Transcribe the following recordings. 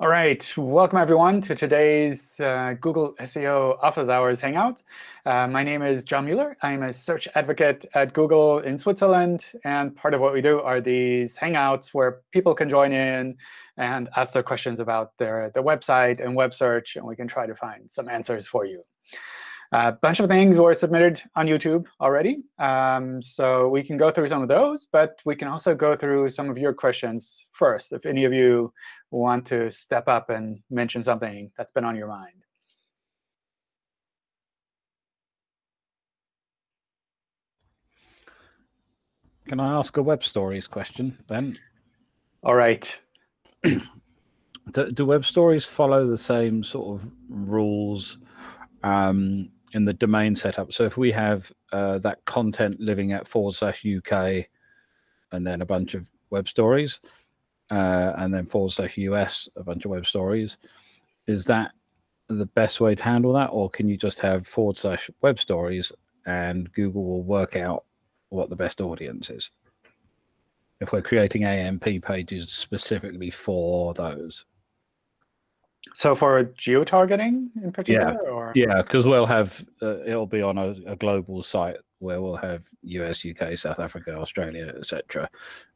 All right, welcome everyone to today's uh, Google SEO Office Hours Hangout. Uh, my name is John Mueller. I'm a search advocate at Google in Switzerland. And part of what we do are these Hangouts where people can join in and ask their questions about their, their website and web search, and we can try to find some answers for you. A bunch of things were submitted on YouTube already. Um, so we can go through some of those, but we can also go through some of your questions first, if any of you want to step up and mention something that's been on your mind. Can I ask a web stories question then? All right. do, do, web stories follow the same sort of rules um, in the domain setup. So if we have uh, that content living at forward slash UK and then a bunch of web stories uh, and then forward slash US, a bunch of web stories, is that the best way to handle that? Or can you just have forward slash web stories and Google will work out what the best audience is? If we're creating AMP pages specifically for those. So for geo-targeting in particular? Yeah, or? yeah, because we'll have, uh, it'll be on a, a, global site where we'll have US, UK, South Africa, Australia, etc.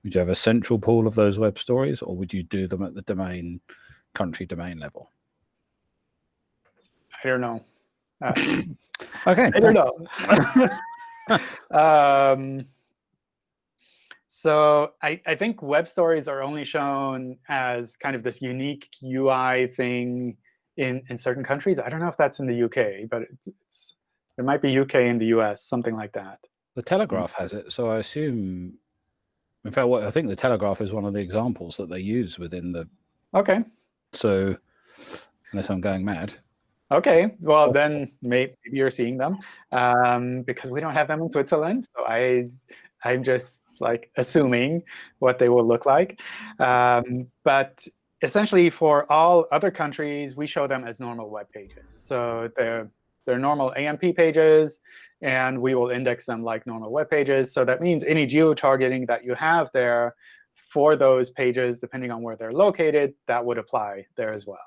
Would you have a central pool of those web stories or would you do them at the domain, country domain level? I don't know. Uh, okay. I don't know. um, so I, I think web stories are only shown as kind of this unique UI thing in, in certain countries. I don't know if that's in the UK, but it's, it's it might be UK in the US, something like that. The Telegraph has it, so I assume. In fact, what I think the Telegraph is one of the examples that they use within the. OK. So, unless I'm going mad. OK, well then maybe you're seeing them um, because we don't have them in Switzerland. So I, I'm just like assuming what they will look like. Um, but essentially, for all other countries, we show them as normal web pages. So they're, they're normal AMP pages, and we will index them like normal web pages. So that means any geo-targeting that you have there for those pages, depending on where they're located, that would apply there as well.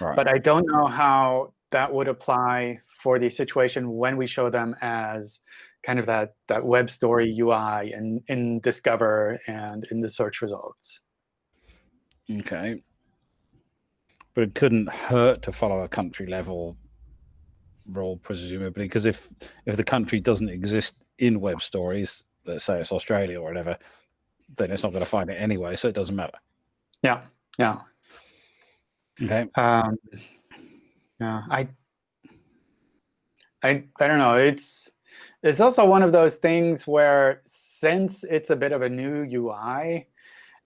Right. But I don't know how that would apply for the situation when we show them as kind of that, that web story UI in, in Discover and in the search results. OK. But it couldn't hurt to follow a country level role, presumably, because if if the country doesn't exist in web stories, let's say it's Australia or whatever, then it's not going to find it anyway, so it doesn't matter. Yeah, yeah. Okay. Um, yeah, I, I, I don't know. It's it's also one of those things where since it's a bit of a new UI,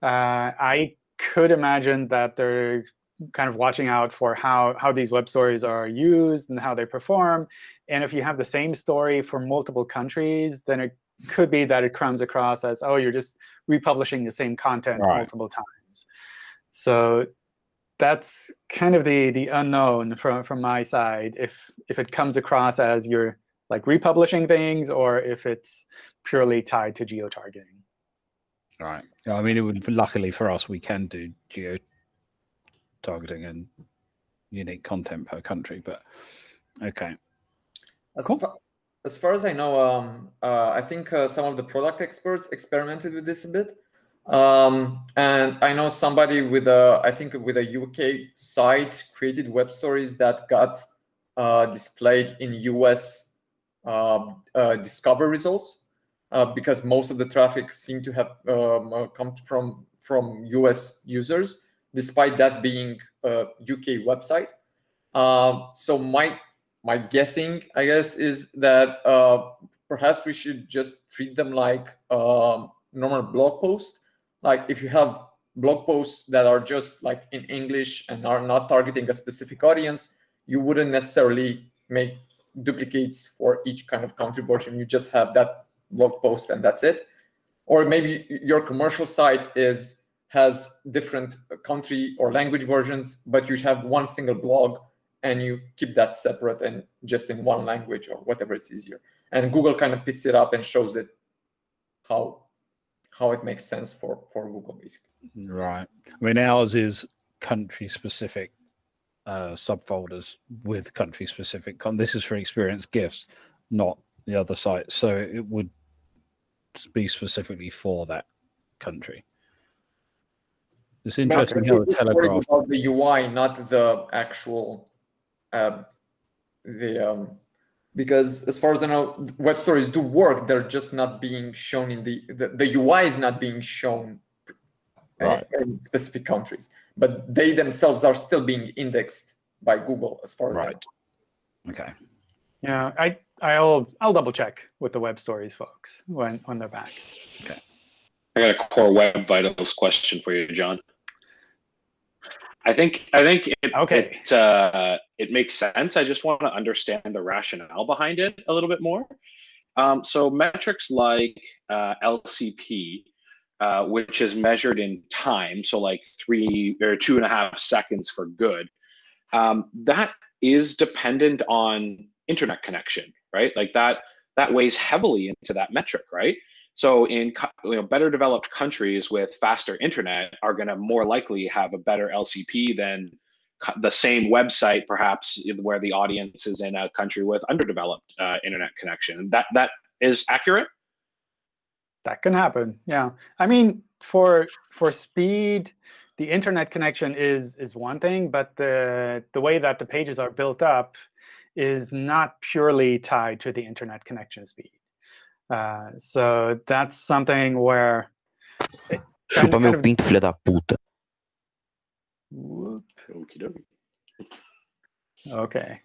uh, I could imagine that they're kind of watching out for how, how these web stories are used and how they perform. And if you have the same story for multiple countries, then it could be that it comes across as, oh, you're just republishing the same content right. multiple times. So that's kind of the, the unknown from, from my side, if, if it comes across as you're like republishing things or if it's purely tied to geo-targeting. Right. Yeah, I mean, it would luckily for us, we can do geo-targeting and unique content per country, but OK. As, cool. far, as far as I know, um, uh, I think uh, some of the product experts experimented with this a bit. Um, and I know somebody with a, I think with a UK site created web stories that got uh, displayed in US discover results uh, because most of the traffic seem to have um, come from from US users, despite that being a UK website. so my my guessing, I guess, is that uh, perhaps we should just treat them like um, normal blog posts. Like if you have blog posts that are just like in English and are not targeting a specific audience, you wouldn't necessarily make duplicates for each kind of country version. You just have that blog post and that's it. Or maybe your commercial site is has different country or language versions, but you have one single blog and you keep that separate and just in one language or whatever it's easier. And Google kind of picks it up and shows it how how it makes sense for for Google basically. Right. I mean, ours is country specific uh, subfolders with country specific. Con- this is for experience gifts, not the other site. So it would be specifically for that country. It's interesting how the telegraph about the UI, not the actual uh, the um, because as far as I know, web stories do work. They're just not being shown in the the, the UI is not being shown Right. in specific countries, but they themselves are still being indexed by Google as far as I know. right. Okay. Yeah, I I'll I'll double check with the web stories folks when when they're back. Okay. I got a core web vitals question for you, John. I think I think it Okay. it, uh, it makes sense. I just want to understand the rationale behind it a little bit more. Um, so metrics like uh, LCP, uh, which is measured in time, so like three or two and a half seconds for good, um, that is dependent on internet connection, right? Like that that weighs heavily into that metric, right? So in you know, better developed countries with faster internet are going to more likely have a better LCP than the same website, perhaps where the audience is in a country with underdeveloped uh, internet connection. That that is accurate. That can happen. Yeah. I mean, for for speed, the internet connection is is one thing, but the the way that the pages are built up is not purely tied to the internet connection speed. Uh, so that's something where. it Chupa meu of- pinto, filha da puta. Whoop. Okay.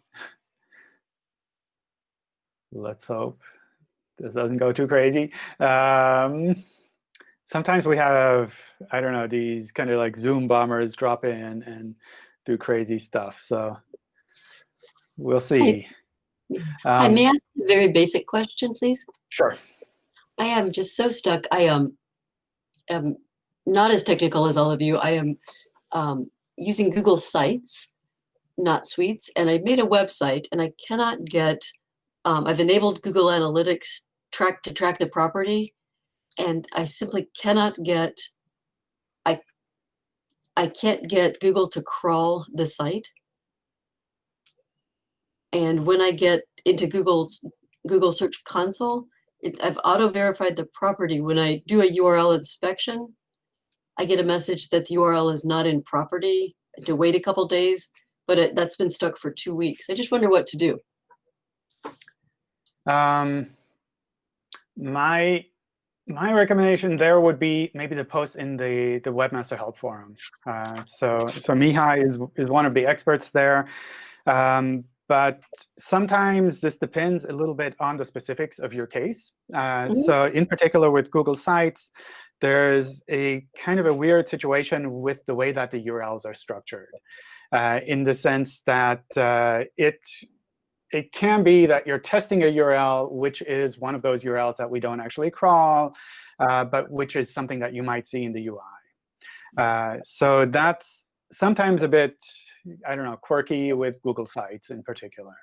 Let's hope this doesn't go too crazy. Um, sometimes we have, I don't know, these kind of like Zoom bombers drop in and do crazy stuff. So we'll see. I Um, may ask a very basic question, please. Sure. I am just so stuck. I am, am not as technical as all of you. I am um, using Google Sites, not Suites, and I made a website and I cannot get. Um, I've enabled Google Analytics track to track the property, and I simply cannot get. I I can't get Google to crawl the site. And when I get into Google's Google Search Console, it, I've auto verified the property. When I do a URL inspection, I get a message that the URL is not in property. I have to wait a couple days, but it, that's been stuck for two weeks. I just wonder what to do. Um, my my recommendation there would be maybe to post in the the webmaster help forum. Uh, so so Mihai is is one of the experts there, um, but sometimes this depends a little bit on the specifics of your case. Uh, Mhm. So in particular with Google Sites, there's a kind of a weird situation with the way that the URLs are structured, uh, in the sense that uh, it it can be that you're testing a URL, which is one of those URLs that we don't actually crawl, uh, but which is something that you might see in the UI. Uh, so that's sometimes a bit, I don't know, quirky with Google Sites in particular.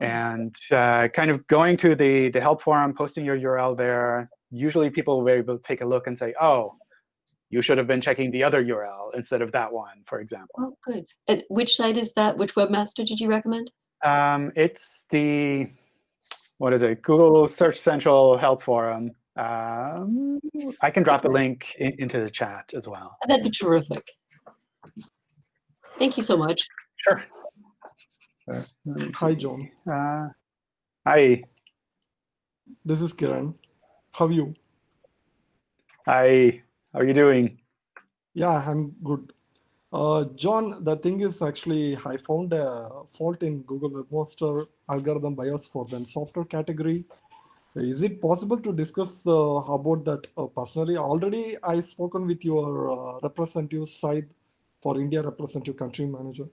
And uh, kind of going to the, the help forum, posting your URL there, usually people will be able to take a look and say, oh, you should have been checking the other URL instead of that one, for example. Oh, good. And which site is that? Which webmaster did you recommend? Um, it's the what is it? Google Search Central Help Forum. Um, I can drop the link in, into the chat as well. That'd be terrific. Thank you so much. Sure. Uh, Hi. John. Uh, hi. This is Kiran. How are you? Hi. How are you doing? Yeah, I'm good. Uh, John, the thing is actually I found a fault in Google Webmaster algorithm bias for the software category. Is it possible to discuss uh, about that uh, personally? Already I spoken with your uh, representative side for India representative country manager.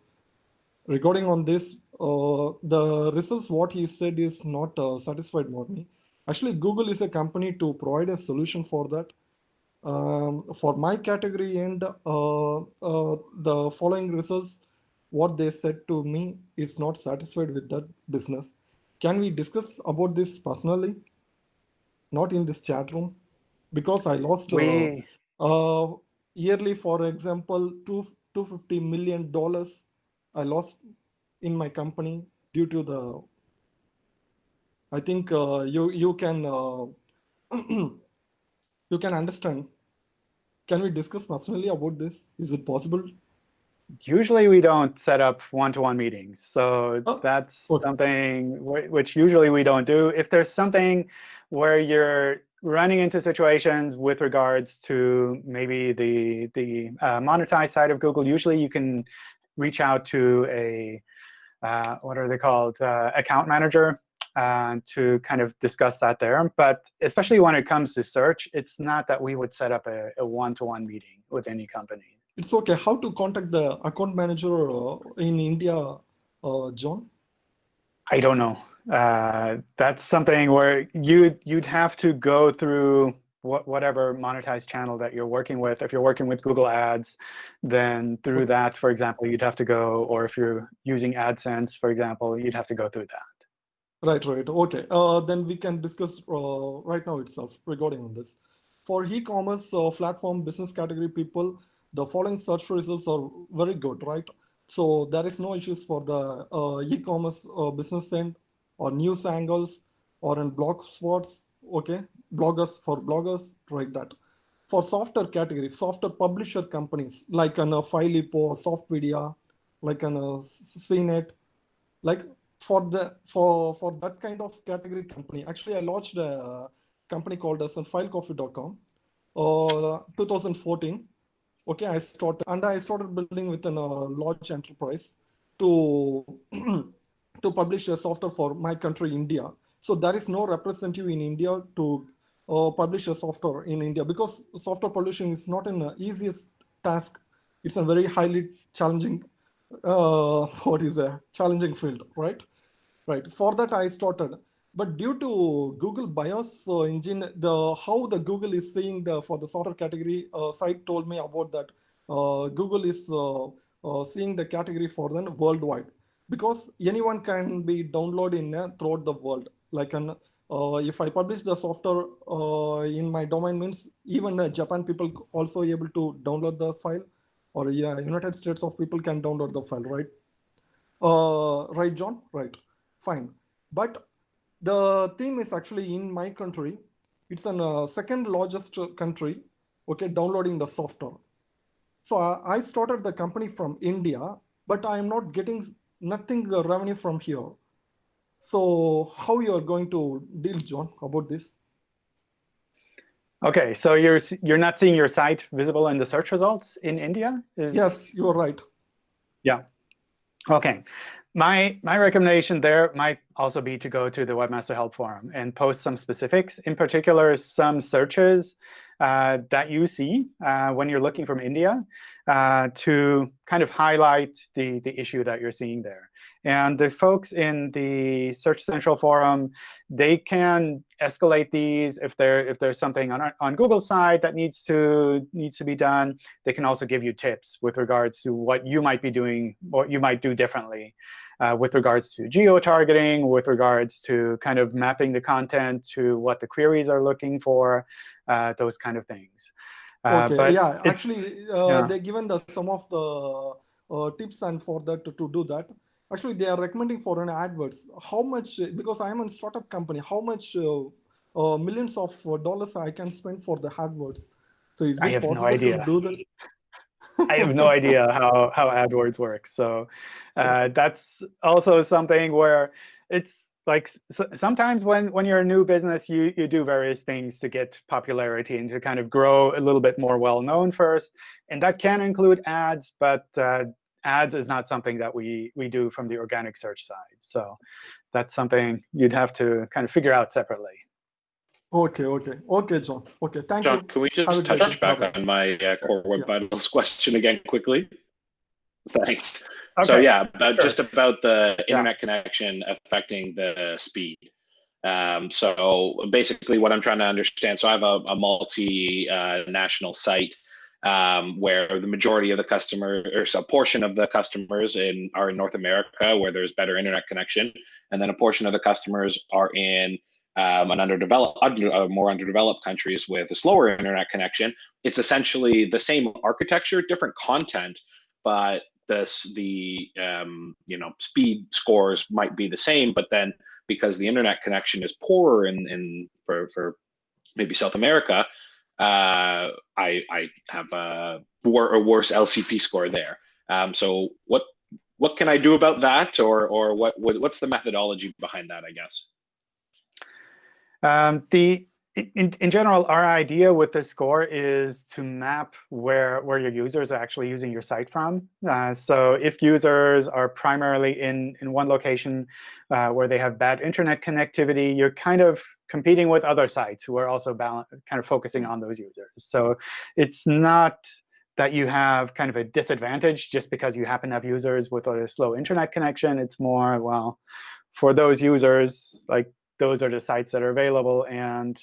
Regarding on this, uh, the results what he said is not uh, satisfied with me. Actually, Google is a company to provide a solution for that. Um, for my category and uh, uh, the following results, what they said to me is not satisfied with that business. Can we discuss about this personally? Not in this chat room, because I lost uh, uh, yearly, for example, two 250 million dollars I lost in my company due to the. I think uh, you you can uh, you can understand. Can we discuss personally about this? Is it possible? Usually we don't set up one-to-one -one meetings. So oh, that's okay. something which usually we don't do. If there's something where you're running into situations with regards to maybe the, the uh, monetized side of Google, usually you can reach out to a, uh, what are they called, uh, account manager uh, to kind of discuss that there. But especially when it comes to search, it's not that we would set up a one-to-one -one meeting with any company. It's OK. How to contact the account manager uh, in India, uh, John? I don't know. Uh, that's something where you you'd have to go through whatever monetized channel that you're working with. If you're working with Google Ads, then through that, for example, you'd have to go. Or if you're using AdSense, for example, you'd have to go through that. Right, right. OK. Uh, then we can discuss uh, right now itself regarding this. For e-commerce uh, platform business category people, the following search results are very good, right? So there is no issues for the uh, e-commerce uh, business end or news angles or in blog spots, okay? Bloggers for bloggers, like that. For software category, software publisher companies like an uh, FileHippos, Softpedia, like an uh, CNET, like for the for for that kind of category company. Actually, I launched a company called as filecoffee.com, uh, 2014. Okay, I started and I started building with a uh, large enterprise to to publish a software for my country, India. So there is no representative in India to uh, publish a software in India because software publishing is not an easiest task. It's a very highly challenging, uh, what is a challenging field, right? Right. For that, I started. But due to Google BIOS uh, engine, the how the Google is seeing the for the software category uh, site told me about that. Uh, Google is uh, uh, seeing the category for them worldwide because anyone can be downloaded in throughout the world. Like an, if I publish the software in my domain means even Japan people also able to download the file or yeah, United States of people can download the file, right? Uh, right, John? Right, fine. But the theme is actually in my country. It's a uh, second largest country, okay, downloading the software. So I started the company from India, but I'm not getting nothing uh, revenue from here. So how you are going to deal, John, about this? Okay, so you're you're not seeing your site visible in the search results in India? Is... Yes, you are right. Yeah. Okay. My my recommendation there might also be to go to the Webmaster Help Forum and post some specifics, in particular some searches uh, that you see uh, when you're looking from India uh, to kind of highlight the, the issue that you're seeing there. And the folks in the Search Central forum, they can escalate these if there if there's something on on Google's side that needs to needs to be done. They can also give you tips with regards to what you might be doing, what you might do differently. Uh, with regards to geo-targeting, with regards to kind of mapping the content to what the queries are looking for, uh, those kind of things. Uh, okay, yeah, actually, uh, yeah. they given the some of the uh, tips and for that to, to do that. Actually, they are recommending for an adverts. How much, because I am a startup company, how much millions of dollars I can spend for the AdWords? So is I it possible no to do that? I have no idea how, how AdWords works. So uh, that's also something where it's like sometimes when when you're a new business, you you do various things to get popularity and to kind of grow a little bit more well known first, and that can include ads, but uh, ads is not something that we we do from the organic search side. So that's something you'd have to kind of figure out separately. Okay, okay, okay, John. Okay, thank John, you. can we just touch back on my uh, core web yeah. vitals question again quickly? Thanks. Okay. So yeah, sure. just about the internet yeah. connection affecting the speed. Um, so basically what I'm trying to understand, so I have a, a multi-national uh, site um, where the majority of the customer or a portion of the customers in are in North America where there's better internet connection, and then a portion of the customers are in um, an underdeveloped, under, uh, more underdeveloped countries with a slower internet connection. It's essentially the same architecture, different content, but this the um, you know speed scores might be the same, but then because the internet connection is poorer in, in for for maybe South America, uh, I I have a, wor or worse LCP score there. Um, so what what can I do about that, or or what, what what's the methodology behind that? I guess. Um, the in, in general, our idea with the score is to map where, where your users are actually using your site from. Uh, so if users are primarily in, in one location uh, where they have bad internet connectivity, you're kind of competing with other sites who are also kind of focusing on those users. So it's not that you have kind of a disadvantage just because you happen to have users with a slow internet connection. It's more, well, for those users, like those are the sites that are available. And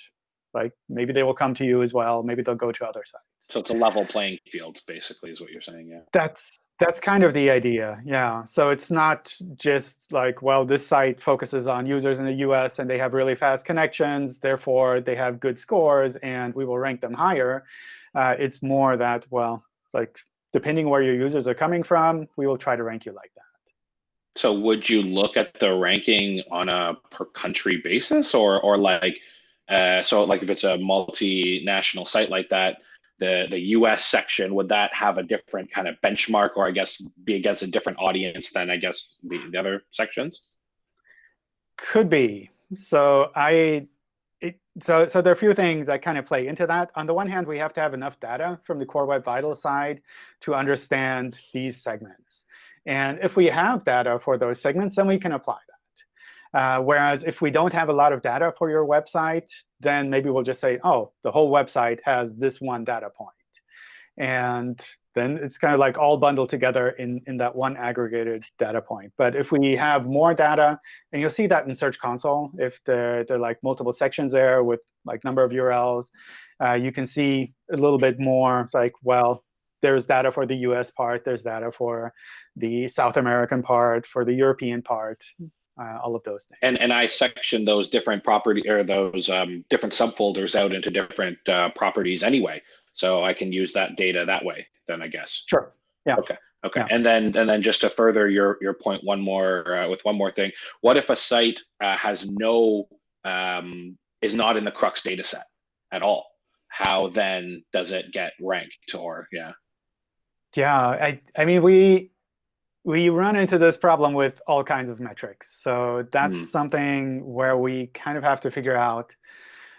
like maybe they will come to you as well. Maybe they'll go to other sites. So it's a level playing field, basically, is what you're saying. Yeah. That's that's kind of the idea. Yeah. So it's not just like, well, this site focuses on users in the US and they have really fast connections, therefore they have good scores, and we will rank them higher. Uh, it's more that, well, like depending where your users are coming from, we will try to rank you like that. So would you look at the ranking on a per country basis or or like uh, so like if it's a multinational site like that, the, the US section, would that have a different kind of benchmark or I guess be against a different audience than I guess the, the other sections? Could be. So I it, so, so there are a few things that kind of play into that. On the one hand, we have to have enough data from the Core Web Vitals side to understand these segments. And if we have data for those segments, then we can apply that. Uh, whereas if we don't have a lot of data for your website, then maybe we'll just say, oh, the whole website has this one data point. And then it's kind of like all bundled together in, in that one aggregated data point. But if we have more data, and you'll see that in Search Console, if there, there are like multiple sections there with like number of URLs, uh, you can see a little bit more like, well, there's data for the US part, there's data for the South American part, for the European part, uh, all of those things. And and I section those different property or those um, different subfolders out into different uh, properties anyway, so I can use that data that way. Then I guess. Sure. Yeah. Okay. Okay. Yeah. And then and then just to further your your point, one more uh, with one more thing. What if a site uh, has no um, is not in the CrUX data set at all? How then does it get ranked or yeah? Yeah, I I mean we we run into this problem with all kinds of metrics. So that's mm. something where we kind of have to figure out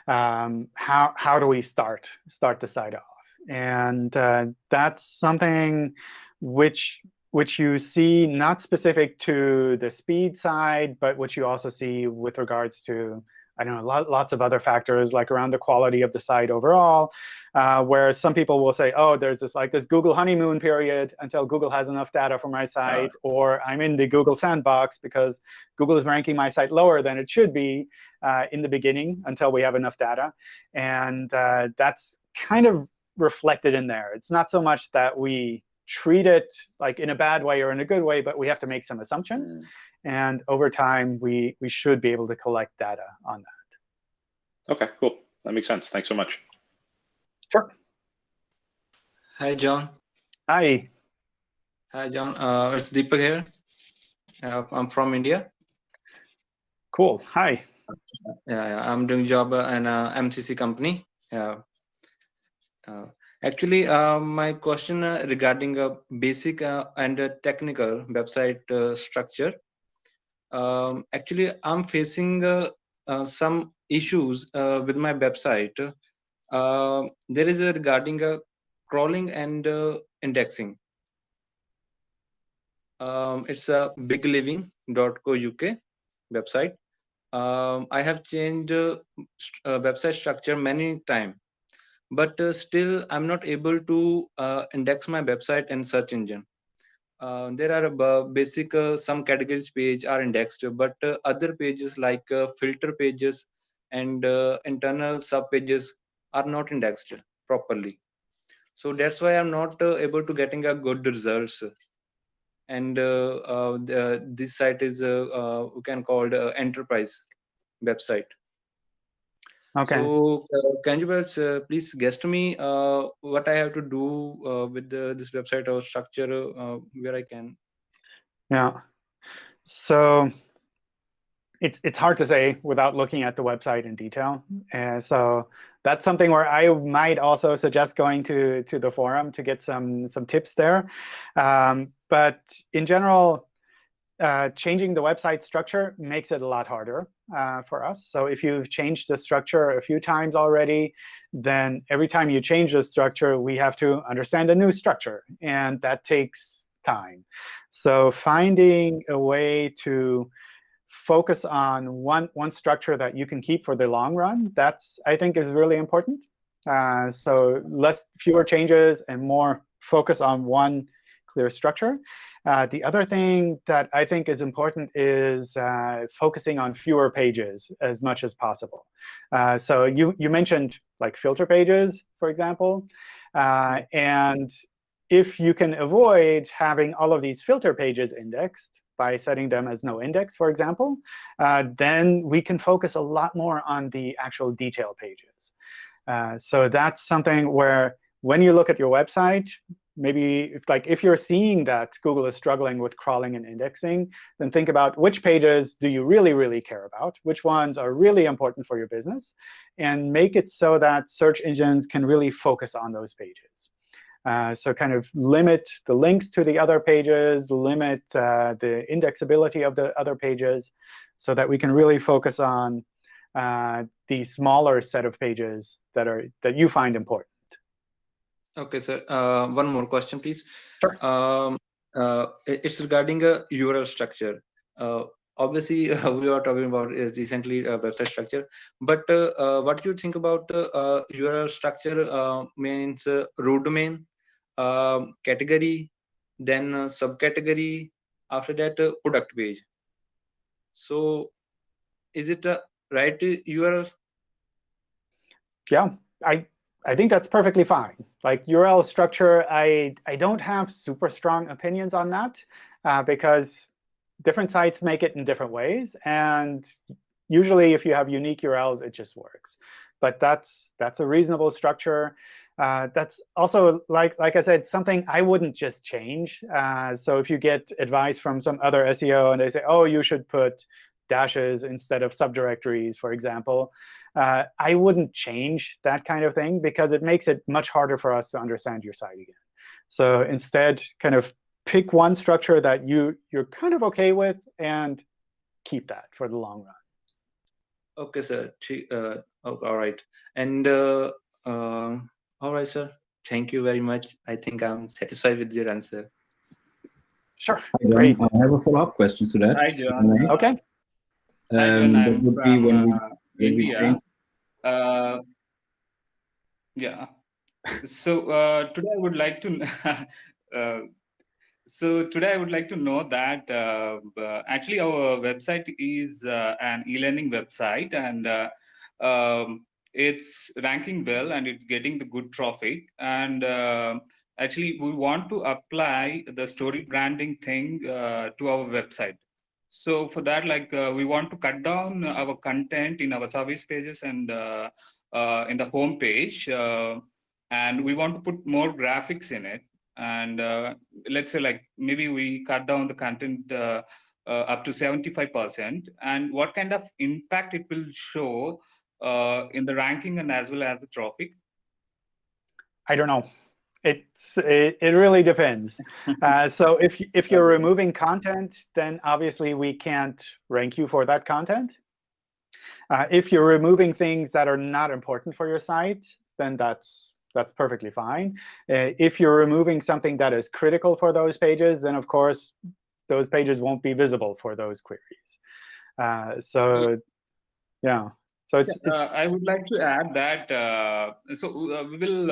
um, how how do we start start the site off, and uh, that's something which which you see not specific to the speed side, but which you also see with regards to I don't know, lots of other factors like around the quality of the site overall, uh, where some people will say, oh, there's this like this Google honeymoon period until Google has enough data for my site, or I'm in the Google sandbox because Google is ranking my site lower than it should be uh, in the beginning until we have enough data. And uh, that's kind of reflected in there. It's not so much that we treat it like in a bad way or in a good way, but we have to make some assumptions. Mm. And over time, we, we should be able to collect data on that. OK, cool. That makes sense. Thanks so much. Sure. Hi, John. Hi. Hi, John. Uh, it's Deepak here. Uh, I'm from India. Cool. Hi. Yeah, yeah. I'm doing job in a MCC company. Yeah. Uh, actually, uh, my question uh, regarding a basic uh, and a technical website structure um, actually i'm facing uh, uh, some issues uh, with my website. Uh, there is a regarding a crawling and uh, indexing. Um, it's a bigliving.co.uk website. Um, i have changed uh, website structure many times but still i'm not able to index my website in search engine uh, there are uh, basic uh, some categories page are indexed but uh, other pages like uh, filter pages and uh, internal sub pages are not indexed properly. So that's why i'm not able to getting a good results. And the, this site is we can call enterprise website Okay. So uh, can you guys uh, please guess to me uh, what I have to do uh, with the, this website or structure uh, where I can? Yeah. So it's it's hard to say without looking at the website in detail. And so that's something where I might also suggest going to to the forum to get some some tips there. Um, but in general, uh, changing the website structure makes it a lot harder uh, for us. So if you've changed the structure a few times already, then every time you change the structure, we have to understand a new structure. And that takes time. So finding a way to focus on one, one structure that you can keep for the long run, that's, I think, is really important. Uh, so less, fewer changes and more focus on one clear structure. Uh, the other thing that I think is important is uh, focusing on fewer pages as much as possible. Uh, so you, you mentioned like filter pages, for example. Uh, and if you can avoid having all of these filter pages indexed by setting them as no index, for example, uh, then we can focus a lot more on the actual detail pages. So that's something where when you look at your website, maybe if, like if you're seeing that Google is struggling with crawling and indexing, then think about which pages do you really, really care about, which ones are really important for your business, and make it so that search engines can really focus on those pages. Uh, so kind of limit the links to the other pages, limit uh, the indexability of the other pages, so that we can really focus on uh, the smaller set of pages that are that you find important. Okay, sir. Uh, one more question, please. Sure. Um, uh, it's regarding a URL structure. Uh, obviously, uh, we are talking about is recently a website structure. But uh, uh, what do you think about URL structure means root domain, um, category, then subcategory, after that product page. So is it a right URL? Yeah, I I think that's perfectly fine. Like URL structure, I, I don't have super strong opinions on that uh, because different sites make it in different ways. And usually, if you have unique URLs, it just works. But that's that's a reasonable structure. Uh, that's also, like, like I said, something I wouldn't just change. Uh, so if you get advice from some other SEO and they say, oh, you should put dashes instead of subdirectories, for example, uh, I wouldn't change that kind of thing because it makes it much harder for us to understand your site again. So instead, kind of pick one structure that you, you're kind of OK with and keep that for the long run. OK, sir. Uh, oh, all right. And uh, uh, all right, sir. Thank you very much. I think I'm satisfied with your answer. Sure. Great. I have a follow-up question to that. Hi, John. OK. Um, Hi, so would be when we, uh, when we India. Uh, yeah. So uh, today I would like to. uh, so today I would like to know that uh, uh, actually our website is uh, an e-learning website and um, it's ranking well and it's getting the good traffic and actually we want to apply the story branding thing to our website so for that, like uh, we want to cut down our content in our service pages and uh, uh, in the home page, uh, and we want to put more graphics in it. And uh, let's say like maybe we cut down the content uh, up to 75%. And what kind of impact it will show in the ranking and as well as the traffic? I don't know. It's it, it really depends. Uh, so if if you're removing content, then obviously we can't rank you for that content. Uh, if you're removing things that are not important for your site, then that's that's perfectly fine. Uh, if you're removing something that is critical for those pages, then of course those pages won't be visible for those queries. Uh, so yeah. So it's, uh, it's, I would like to add that. Uh, so we will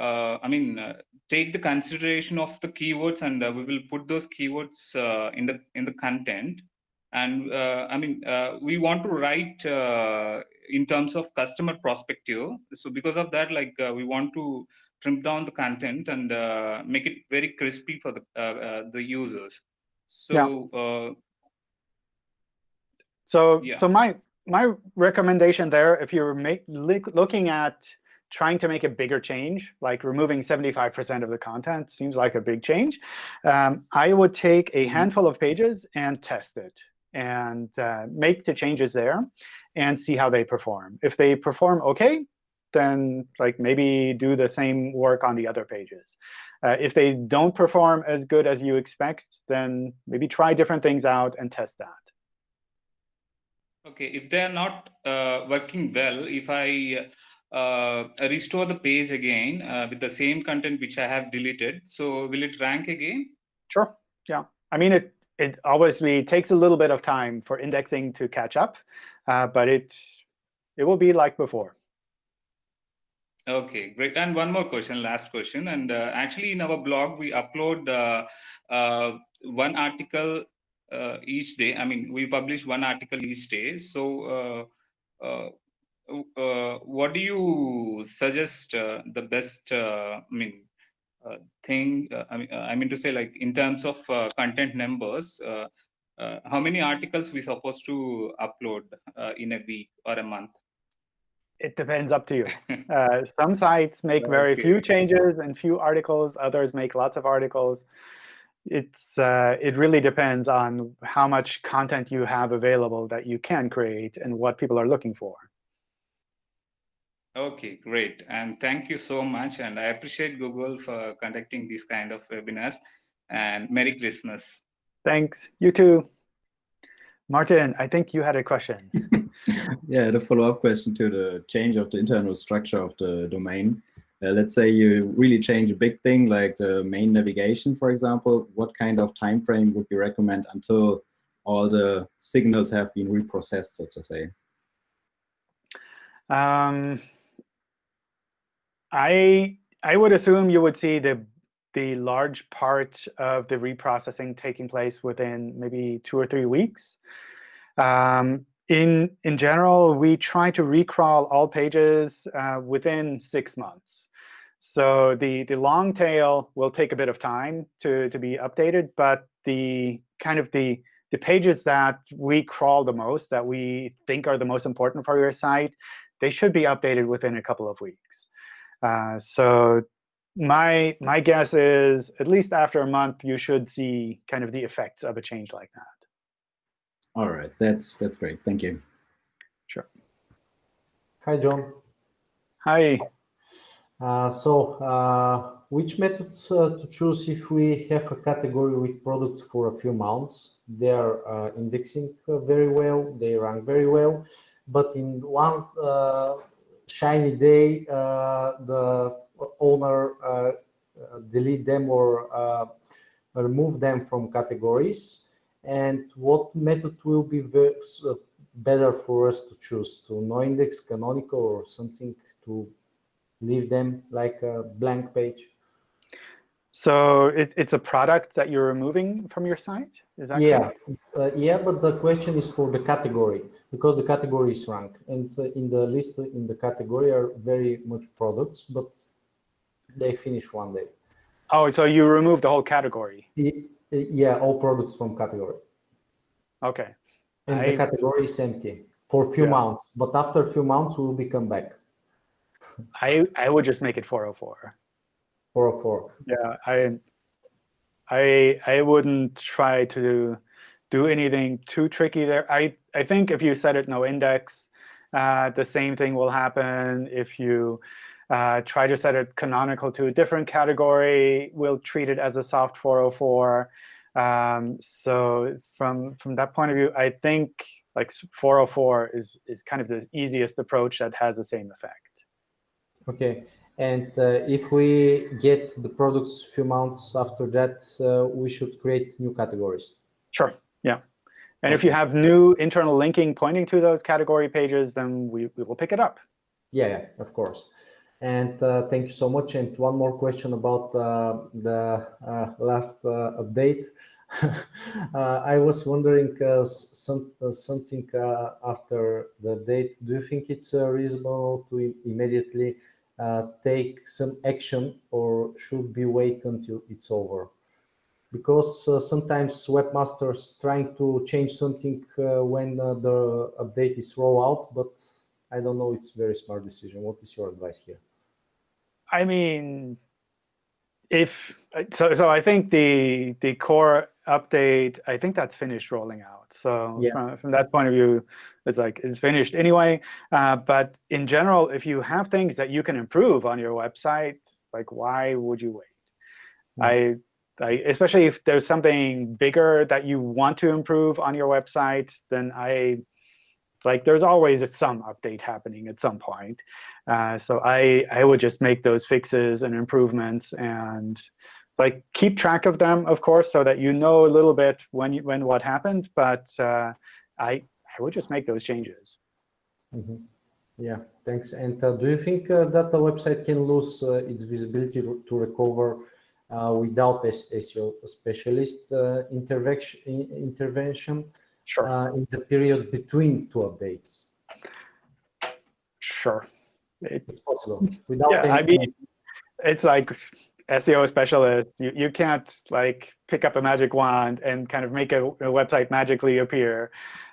uh, I mean, uh, take the consideration of the keywords and uh, we will put those keywords uh, in the in the content. And uh, I mean, uh, we want to write in terms of customer perspective. So because of that, like we want to trim down the content and make it very crispy for the the users. So. Yeah. so yeah. so my my recommendation there, if you're make, looking at trying to make a bigger change, like removing 75% of the content seems like a big change, um, I would take a mm-hmm. handful of pages and test it and uh, make the changes there and see how they perform. If they perform OK, then like maybe do the same work on the other pages. Uh, if they don't perform as good as you expect, then maybe try different things out and test that. OK, if they're not uh, working well, if I uh, restore the page again uh, with the same content which I have deleted, so will it rank again? Sure. Yeah. I mean, it it obviously takes a little bit of time for indexing to catch up, uh, but it it will be like before. Okay, great. And one more question, last question. And uh, actually, in our blog, we upload uh, uh, one article uh, each day. I mean, we publish one article each day. So, uh, uh, what do you suggest the best? I mean, thing. I mean, I mean to say, like in terms of content numbers. how many articles we supposed to upload in a week or a month? it depends up to you. Uh, some sites make very few changes and few articles. Others make lots of articles. It's uh, It really depends on how much content you have available that you can create and what people are looking for. OK, great. And thank you so much. And I appreciate Google for conducting these kind of webinars. And Merry Christmas. Thanks. You too. Martin, I think you had a question. yeah, the follow-up question to the change of the internal structure of the domain. Uh, let's say you really change a big thing like the main navigation, for example. What kind of time frame would you recommend until all the signals have been reprocessed, so to say? Um, I I would assume you would see the the large part of the reprocessing taking place within maybe two or three weeks. Um, in, in general, we try to recrawl all pages uh, within six months. So the, the long tail will take a bit of time to, to be updated, but the kind of the, the pages that we crawl the most, that we think are the most important for your site, they should be updated within a couple of weeks. Uh, so my my guess is at least after a month, you should see kind of the effects of a change like that. All right, that's that's great. Thank you. Sure. Hi, John. Hi. Uh, so, uh, which method uh, to choose if we have a category with products for a few months? They are uh, indexing very well, they rank very well, but in one uh, shiny day, uh, the owner uh, delete them or uh, remove them from categories. And what method will be uh, better for us to choose? To no index canonical or something to leave them like a blank page? So it, it's a product that you're removing from your site is that yeah uh, yeah but the question is for the category because the category is ranked and in the list in the category are very much products but they finish one day. Oh, so you remove the whole category? Yeah, all products from category. Okay. And I, the category is empty for a few yeah. months, but after a few months, we will become back. I I would just make it 404. 404. Yeah, I I I wouldn't try to do anything too tricky there. I I think if you set it no index, uh, the same thing will happen if you uh, try to set it canonical to a different category. We'll treat it as a soft 404. Um, so from from that point of view, I think like 404 is is kind of the easiest approach that has the same effect. OK. And uh, if we get the products a few months after that, uh, we should create new categories. Sure. Yeah. And if you have new internal linking pointing to those category pages, then we, we will pick it up. Yeah, yeah, of course. And uh, thank you so much. And one more question about uh, the uh, last uh, update. Uh, I was wondering uh, some, something after the date. Do you think it's reasonable to immediately take some action or should be wait until it's over? because uh, sometimes webmasters trying to change something uh, when uh, the update is roll out, but I don't know. It's very smart decision. What is your advice here? I mean, if so, so I think the the core update, I think that's finished rolling out. So yeah. from, from that point of view, it's like it's finished anyway. Uh, but in general, if you have things that you can improve on your website, like why would you wait? Mm -hmm. I, I, especially if there's something bigger that you want to improve on your website, then I like there's always some update happening at some point. Uh, so I, I would just make those fixes and improvements and like keep track of them, of course, so that you know a little bit when you, when what happened. But uh, I I would just make those changes. Mm -hmm. Yeah, thanks. And uh, do you think uh, that the website can lose uh, its visibility to recover uh, without SEO specialist intervention? intervention? Sure. Uh, in the period between two updates? Sure. It, it's possible. Without yeah, I mean, it's like SEO specialist. You, you can't like pick up a magic wand and kind of make a, a website magically appear.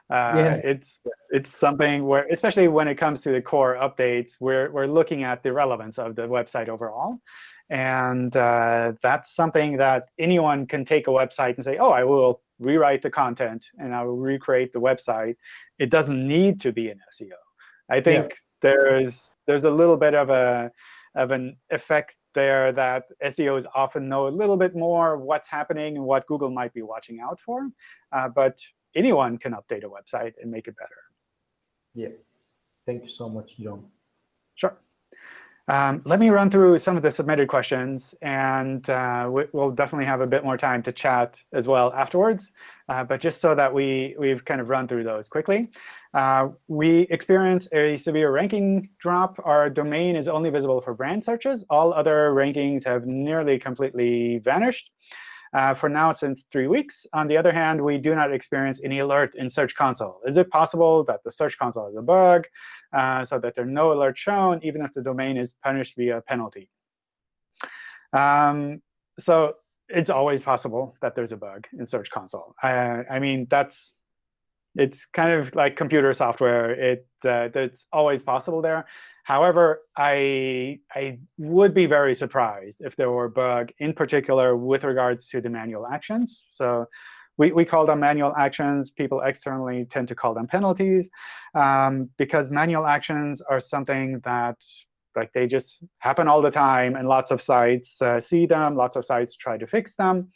Uh, yeah. It's it's something where, especially when it comes to the core updates, we're we're looking at the relevance of the website overall, and uh, that's something that anyone can take a website and say, oh, I will rewrite the content, and I will recreate the website. It doesn't need to be an SEO. I think yeah. there's there's a little bit of a of an effect there that SEOs often know a little bit more what's happening and what Google might be watching out for. Uh, but anyone can update a website and make it better. Yeah. Thank you so much, John. Sure. Um, let me run through some of the submitted questions, and uh, we'll definitely have a bit more time to chat as well afterwards. Uh, but just so that we, we've kind of run through those quickly. Uh, we experience a severe ranking drop. Our domain is only visible for brand searches. All other rankings have nearly completely vanished uh, for now since three weeks. On the other hand, we do not experience any alert in Search Console. Is it possible that the Search Console is a bug uh, so that there are no alerts shown, even if the domain is punished via penalty? Um, so it's always possible that there's a bug in Search Console. I, I mean, that's it's kind of like computer software. It uh, it's always possible there. However, I I would be very surprised if there were a bug, in particular with regards to the manual actions. So we, we call them manual actions. People externally tend to call them penalties um, because manual actions are something that like they just happen all the time, and lots of sites uh, see them. Lots of sites try to fix them.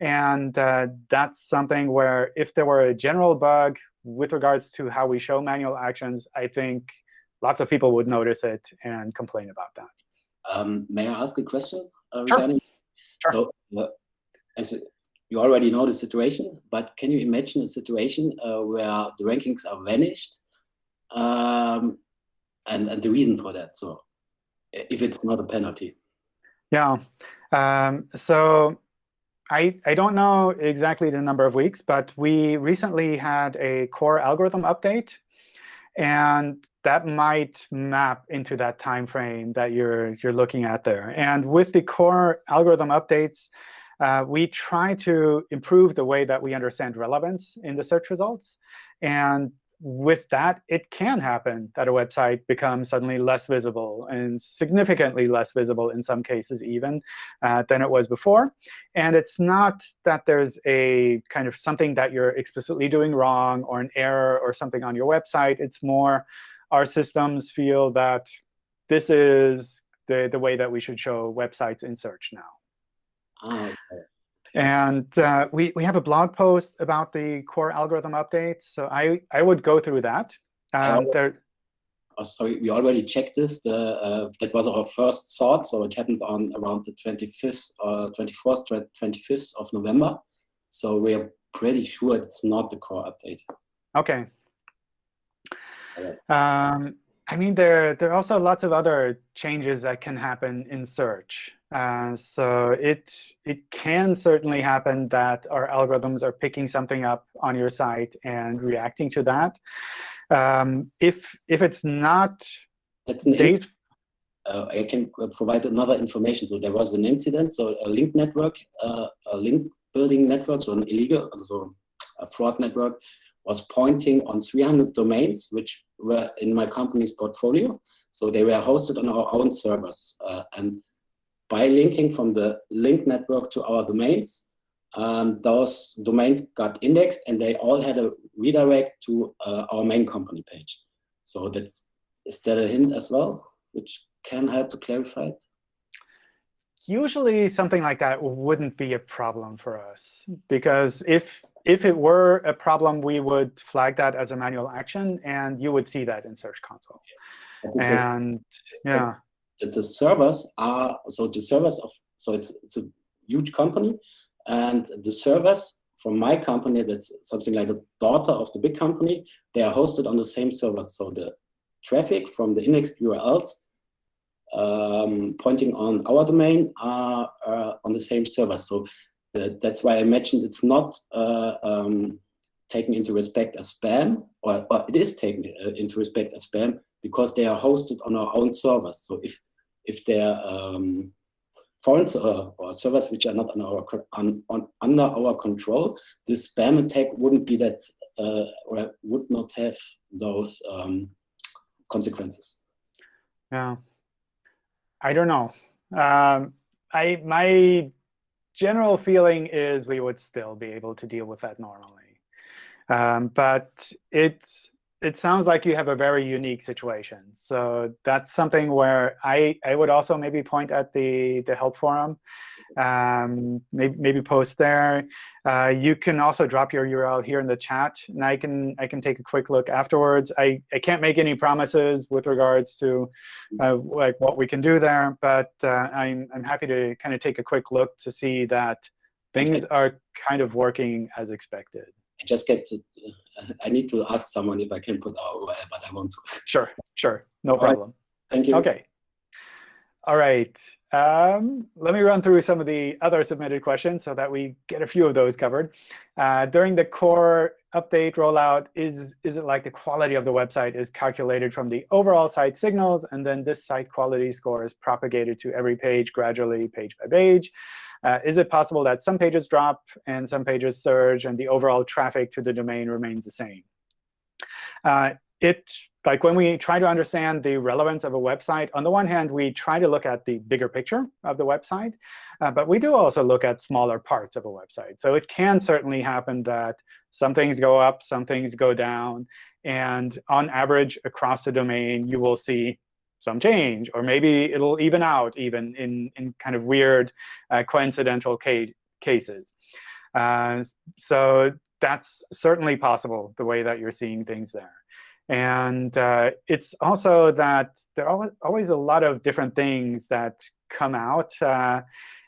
And uh, that's something where if there were a general bug with regards to how we show manual actions, I think lots of people would notice it and complain about that. Um, may I ask a question uh, sure. regarding sure. So, uh, as a, you already know the situation, but can you imagine a situation uh, where the rankings are vanished um, and, and the reason for that? So if it's not a penalty. Yeah. Um, so I, I don't know exactly the number of weeks, but we recently had a core algorithm update. And that might map into that time frame that you're, you're looking at there. And with the core algorithm updates, uh, we try to improve the way that we understand relevance in the search results. And with that, it can happen that a website becomes suddenly less visible and significantly less visible in some cases even uh, than it was before. And it's not that there's a kind of something that you're explicitly doing wrong or an error or something on your website. It's more our systems feel that this is the, the way that we should show websites in search now. Oh, okay. And uh, we, we have a blog post about the core algorithm update. So I, I would go through that. Um, there, oh, sorry, we already checked this. The, uh, that was our first thought. So it happened on around the 25th, uh, 24th, 25th of November. So we are pretty sure it's not the core update. OK. Um, I mean, there, there are also lots of other changes that can happen in search. Uh, so it, it can certainly happen that our algorithms are picking something up on your site and reacting to that. Um, if, if it's not That's an date, uh, I can provide another information. So there was an incident. So a link network, uh, a link building network, so an illegal, so a fraud network, was pointing on 300 domains, which were in my company's portfolio. So they were hosted on our own servers. Uh, and by linking from the link network to our domains, um, those domains got indexed and they all had a redirect to uh, our main company page. So that's, is that a hint as well, which can help to clarify it? Usually something like that wouldn't be a problem for us because if if it were a problem, we would flag that as a manual action, and you would see that in Search Console. And yeah, the, the servers are so the servers of so it's it's a huge company, and the servers from my company that's something like a daughter of the big company. They are hosted on the same servers, so the traffic from the indexed URLs um, pointing on our domain are on the same server. So that's why I mentioned it's not uh, um, taken into respect as spam, or, or it is taken uh, into respect as spam because they are hosted on our own servers. So if if they're um, foreign uh, or servers which are not on our on, on, under our control, this spam attack wouldn't be that uh, or would not have those um, consequences. Yeah. I don't know. Um, I my general feeling is we would still be able to deal with that normally. Um, but it it sounds like you have a very unique situation. So that's something where I, I would also maybe point at the, the help forum um, maybe, maybe post there. Uh, you can also drop your URL here in the chat, and I can I can take a quick look afterwards. I, I can't make any promises with regards to uh, like what we can do there, but uh, I'm I'm happy to kind of take a quick look to see that things are kind of working as expected. I just get to, I need to ask someone if I can put our but I want to. Sure, sure, no problem. Right. Thank you. OK. All right. Um, let me run through some of the other submitted questions so that we get a few of those covered. Uh, during the core update rollout, is, is it like the quality of the website is calculated from the overall site signals, and then this site quality score is propagated to every page gradually, page by page? Uh, is it possible that some pages drop and some pages surge, and the overall traffic to the domain remains the same? Uh, it like when we try to understand the relevance of a website, on the one hand, we try to look at the bigger picture of the website. Uh, but we do also look at smaller parts of a website. So it can certainly happen that some things go up, some things go down. And on average, across the domain, you will see some change. Or maybe it'll even out even in, in kind of weird uh, coincidental ca cases. Uh, so that's certainly possible, the way that you're seeing things there. And uh, it's also that there are always a lot of different things that come out uh,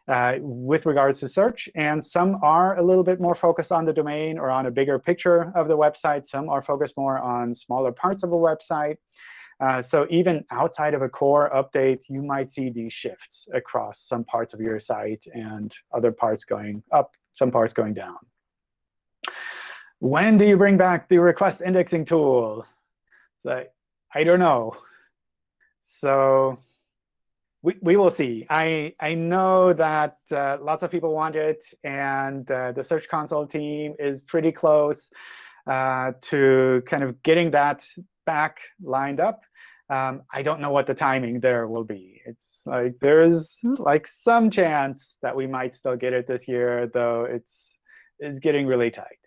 uh, with regards to search. And some are a little bit more focused on the domain or on a bigger picture of the website. Some are focused more on smaller parts of a website. Uh, so even outside of a core update, you might see these shifts across some parts of your site and other parts going up, some parts going down. When do you bring back the request indexing tool? So I don't know. So we, we will see. I, I know that uh, lots of people want it, and uh, the Search Console team is pretty close uh, to kind of getting that back lined up. Um, I don't know what the timing there will be. It's like there's like some chance that we might still get it this year, though it's it's getting really tight.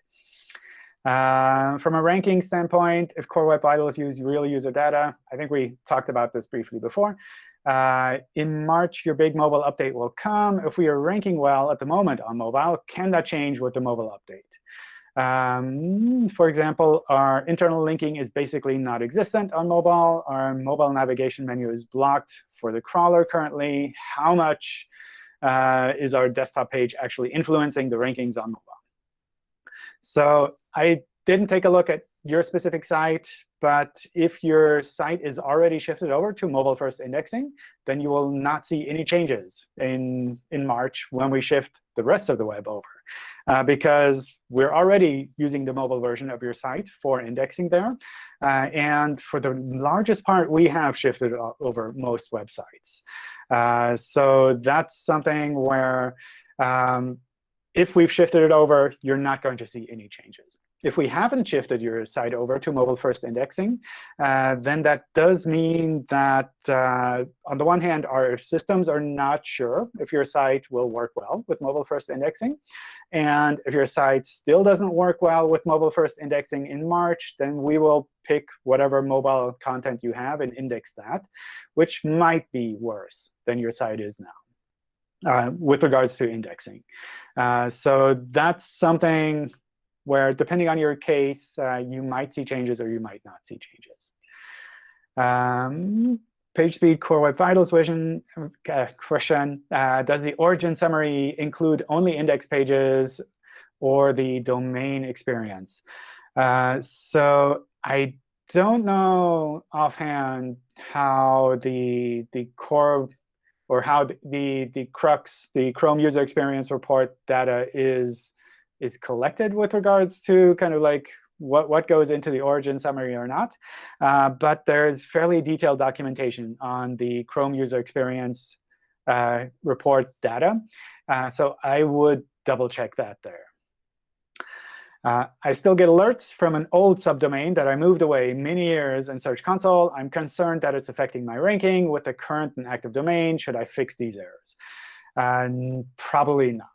Uh, from a ranking standpoint, if Core Web Vitals use real user data, I think we talked about this briefly before. Uh, in March, your big mobile update will come. If we are ranking well at the moment on mobile, can that change with the mobile update? Um, for example, our internal linking is basically not existent on mobile. Our mobile navigation menu is blocked for the crawler currently. How much uh, is our desktop page actually influencing the rankings on mobile? So I didn't take a look at your specific site, but if your site is already shifted over to mobile-first indexing, then you will not see any changes in, in March when we shift the rest of the web over. Uh, because we're already using the mobile version of your site for indexing there. Uh, and for the largest part, we have shifted over most websites. Uh, so that's something where um, if we've shifted it over, you're not going to see any changes. If we haven't shifted your site over to mobile-first indexing, uh, then that does mean that, uh, on the one hand, our systems are not sure if your site will work well with mobile-first indexing. And if your site still doesn't work well with mobile-first indexing in March, then we will pick whatever mobile content you have and index that, which might be worse than your site is now. Uh, with regards to indexing. Uh, so that's something where, depending on your case, uh, you might see changes or you might not see changes. Um, PageSpeed Core Web Vitals vision uh, question, uh, does the origin summary include only index pages or the domain experience? Uh, so I don't know offhand how the the core or how the, the, the CrUX, the Chrome user experience report data is is collected with regards to kind of like what, what goes into the origin summary or not. Uh, but there's fairly detailed documentation on the Chrome user experience uh, report data. Uh, so I would double check that there. Uh, I still get alerts from an old subdomain that I moved away many years in Search Console. I'm concerned that it's affecting my ranking with the current and active domain. Should I fix these errors? Uh, probably not.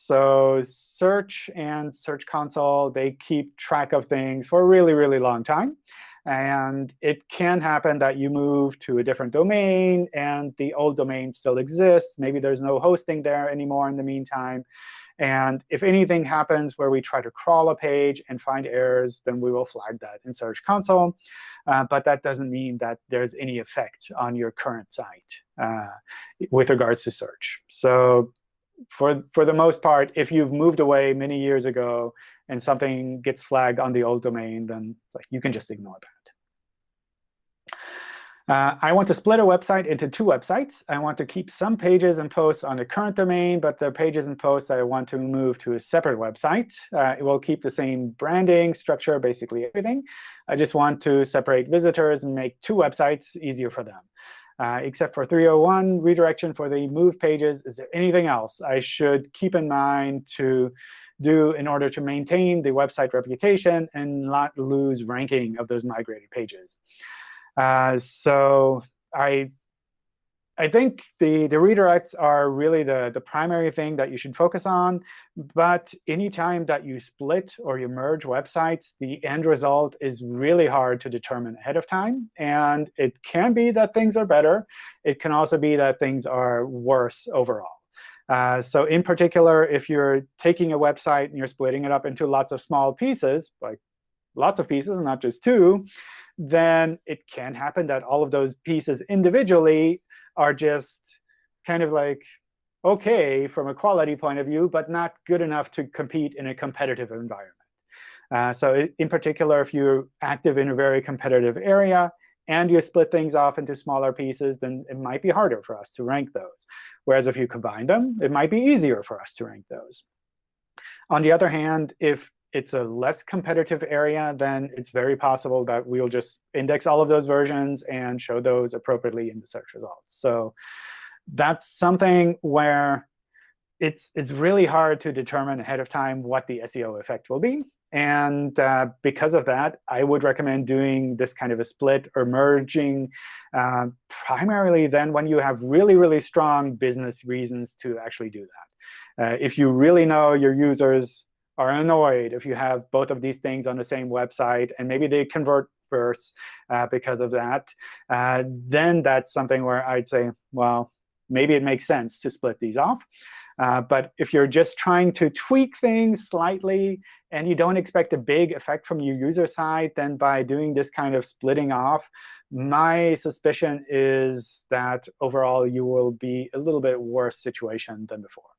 So Search and Search Console, they keep track of things for a really, really long time. And it can happen that you move to a different domain, and the old domain still exists. Maybe there's no hosting there anymore in the meantime. And if anything happens where we try to crawl a page and find errors, then we will flag that in Search Console. Uh, but that doesn't mean that there's any effect on your current site uh, with regards to search. So for, for the most part, if you've moved away many years ago and something gets flagged on the old domain, then like, you can just ignore that. Uh, I want to split a website into two websites. I want to keep some pages and posts on the current domain, but the pages and posts I want to move to a separate website. Uh, it will keep the same branding, structure, basically everything. I just want to separate visitors and make two websites easier for them. Uh, except for 301 redirection for the move pages, is there anything else I should keep in mind to do in order to maintain the website reputation and not lose ranking of those migrated pages? Uh, so I I think the, the redirects are really the, the primary thing that you should focus on. But anytime that you split or you merge websites, the end result is really hard to determine ahead of time. And it can be that things are better. It can also be that things are worse overall. Uh, so in particular, if you're taking a website and you're splitting it up into lots of small pieces, like lots of pieces, and not just two, then it can happen that all of those pieces individually are just kind of like OK from a quality point of view, but not good enough to compete in a competitive environment. Uh, so in particular, if you're active in a very competitive area and you split things off into smaller pieces, then it might be harder for us to rank those. Whereas if you combine them, it might be easier for us to rank those. On the other hand, if it's a less competitive area, then it's very possible that we'll just index all of those versions and show those appropriately in the search results. So that's something where it's, it's really hard to determine ahead of time what the SEO effect will be. And uh, because of that, I would recommend doing this kind of a split or merging uh, primarily then when you have really, really strong business reasons to actually do that. Uh, if you really know your users are annoyed if you have both of these things on the same website, and maybe they convert first uh, because of that, uh, then that's something where I'd say, well, maybe it makes sense to split these off. Uh, but if you're just trying to tweak things slightly and you don't expect a big effect from your user side, then by doing this kind of splitting off, my suspicion is that overall you will be a little bit worse situation than before.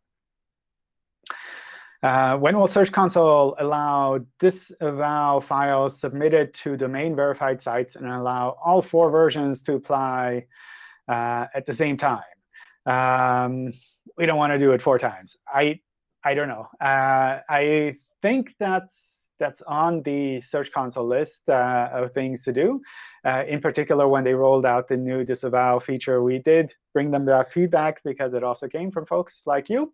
Uh, when will Search Console allow disavow files submitted to domain-verified sites and allow all four versions to apply uh, at the same time? Um, we don't want to do it four times. I I don't know. Uh, I think that's that's on the Search Console list uh, of things to do. Uh, in particular, when they rolled out the new disavow feature, we did bring them that feedback because it also came from folks like you.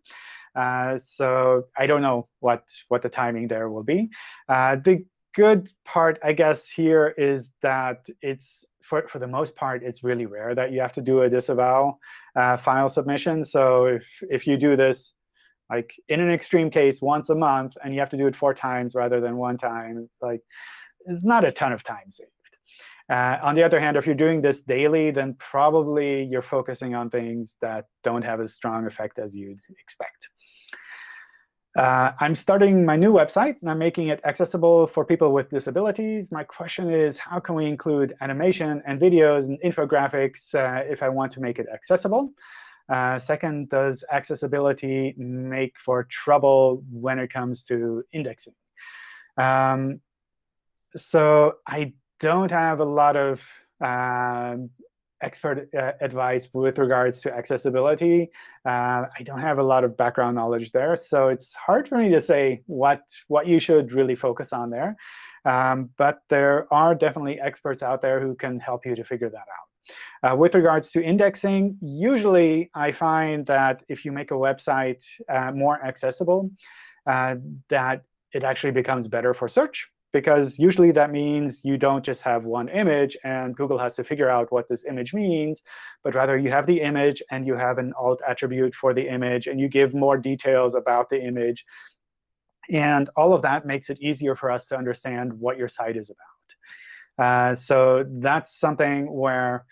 Uh, so I don't know what, what the timing there will be. Uh, the good part, I guess, here is that it's for, for the most part, it's really rare that you have to do a disavow uh, file submission. So if, if you do this like in an extreme case once a month, and you have to do it four times rather than one time, it's like it's not a ton of time saved. Uh, on the other hand, if you're doing this daily, then probably you're focusing on things that don't have as strong effect as you'd expect. Uh, I'm starting my new website, and I'm making it accessible for people with disabilities. My question is, how can we include animation and videos and infographics uh, if I want to make it accessible? Uh, second, does accessibility make for trouble when it comes to indexing? Um, so I don't have a lot of um, expert uh, advice with regards to accessibility. Uh, I don't have a lot of background knowledge there, so it's hard for me to say what, what you should really focus on there. Um, but there are definitely experts out there who can help you to figure that out. Uh, with regards to indexing, usually I find that if you make a website uh, more accessible, uh, that it actually becomes better for search because usually that means you don't just have one image, and Google has to figure out what this image means, but rather you have the image, and you have an alt attribute for the image, and you give more details about the image. And all of that makes it easier for us to understand what your site is about. Uh, so that's something where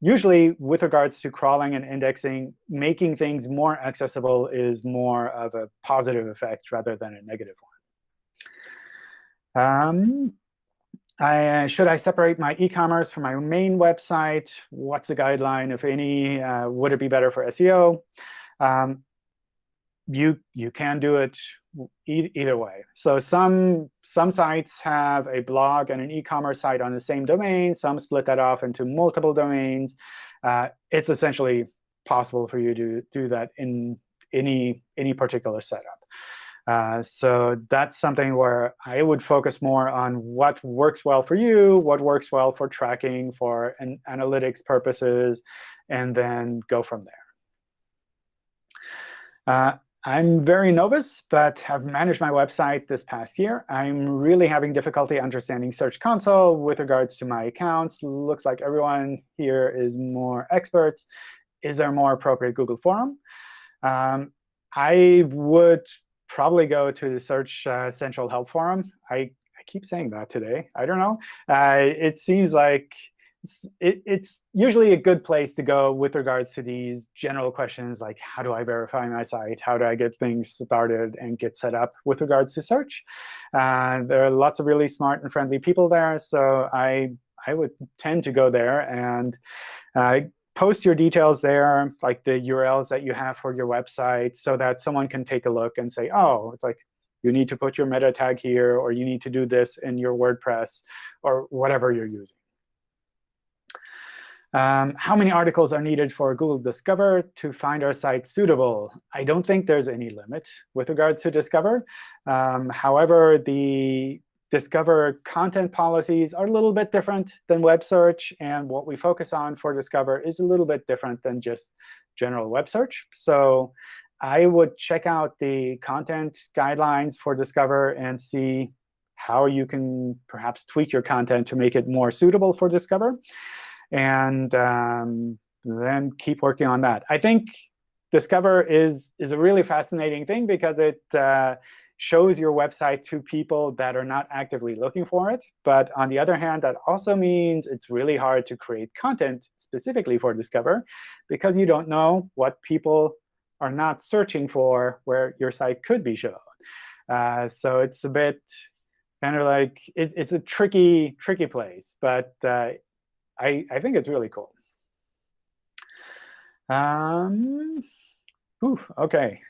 usually, with regards to crawling and indexing, making things more accessible is more of a positive effect rather than a negative one. Um, I, should I separate my e-commerce from my main website? What's the guideline, if any? Uh, would it be better for SEO? Um, you you can do it e either way. So some some sites have a blog and an e-commerce site on the same domain. Some split that off into multiple domains. Uh, it's essentially possible for you to do that in any any particular setup. Uh, so that's something where I would focus more on what works well for you, what works well for tracking, for an analytics purposes, and then go from there. Uh, I'm very novice, but have managed my website this past year. I'm really having difficulty understanding Search Console with regards to my accounts. Looks like everyone here is more experts. Is there a more appropriate Google forum? Um, I would probably go to the Search uh, Central Help Forum. I, I keep saying that today. I don't know. Uh, it seems like it's, it, it's usually a good place to go with regards to these general questions like, how do I verify my site? How do I get things started and get set up with regards to search? Uh, there are lots of really smart and friendly people there. So I, I would tend to go there and uh, post your details there, like the URLs that you have for your website, so that someone can take a look and say, oh, it's like you need to put your meta tag here, or you need to do this in your WordPress, or whatever you're using. Um, how many articles are needed for Google Discover to find our site suitable? I don't think there's any limit with regards to Discover. Um, however, the Discover content policies are a little bit different than web search. And what we focus on for Discover is a little bit different than just general web search. So I would check out the content guidelines for Discover and see how you can perhaps tweak your content to make it more suitable for Discover. And um, then keep working on that. I think Discover is, is a really fascinating thing because it uh, shows your website to people that are not actively looking for it. But on the other hand, that also means it's really hard to create content specifically for Discover because you don't know what people are not searching for where your site could be shown. Uh, so it's a bit kind of like it, it's a tricky, tricky place. But uh, I, I think it's really cool. Um, whew, OK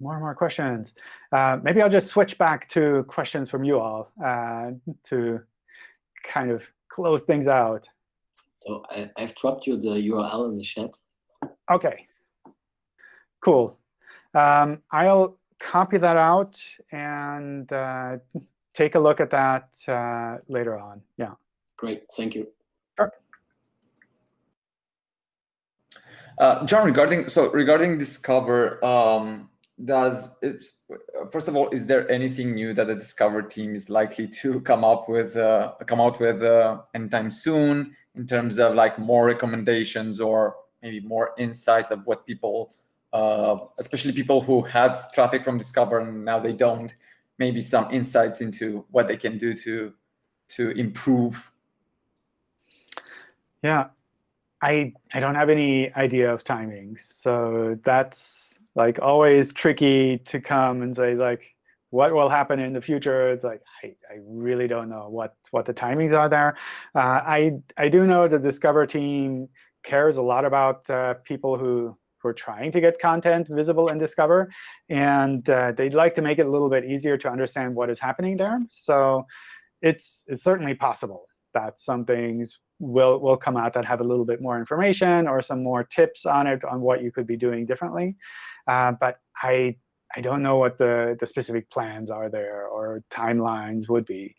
more and more questions. Uh, maybe I'll just switch back to questions from you all uh, to kind of close things out. So I, have dropped you the URL in the chat. OK. Cool. Um, I'll copy that out and uh, take a look at that uh, later on. Yeah. Great. Thank you. Sure. Uh, John, regarding so regarding Discover, um, does it, first of all, is there anything new that the Discover team is likely to come up with, uh, come out with uh, anytime soon in terms of like more recommendations or maybe more insights of what people, uh, especially people who had traffic from Discover and now they don't, maybe some insights into what they can do to to improve? Yeah, I I don't have any idea of timings, so that's like always tricky to come and say like what will happen in the future. It's like I, I really don't know what what the timings are there. Uh, I I do know the Discover team cares a lot about uh, people who who are trying to get content visible in Discover, and uh, they'd like to make it a little bit easier to understand what is happening there. So it's it's certainly possible that some things will will come out that have a little bit more information or some more tips on it on what you could be doing differently. Uh, but I I don't know what the the specific plans are there or timelines would be.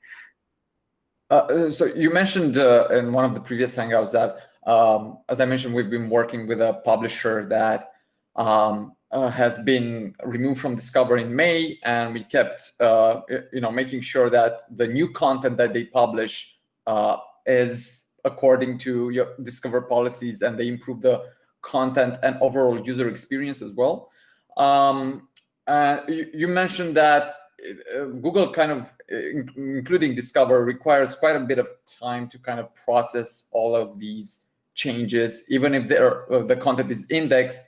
Uh, uh so you mentioned uh, in one of the previous Hangouts that, um, as I mentioned, we've been working with a publisher that um, uh, has been removed from Discover in May, and we kept, uh, you know, making sure that the new content that they publish uh, is according to your Discover policies, and they improve the content and overall user experience as well. Um, you, you, mentioned that uh, Google kind of, including Discover, requires quite a bit of time to kind of process all of these changes, even if uh, the content is indexed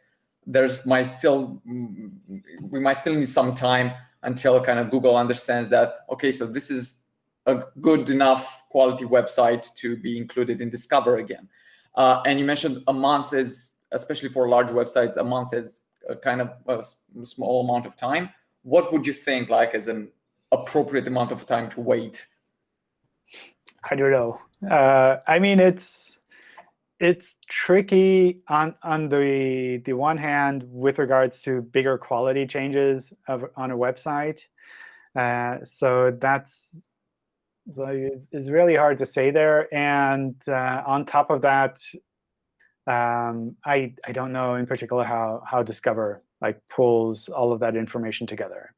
there's might still we might still need some time until kind of Google understands that okay, so this is a good enough quality website to be included in Discover again. Uh, and you mentioned a month is, especially for large websites, a month is a kind of a small amount of time. What would you think like as an appropriate amount of time to wait? I don't know. Uh, I mean, it's it's tricky on on the the one hand with regards to bigger quality changes of, on a website. Uh, so that's so it's, it's, really hard to say there. And uh, on top of that, um, I I don't know in particular how how Discover like pulls all of that information together.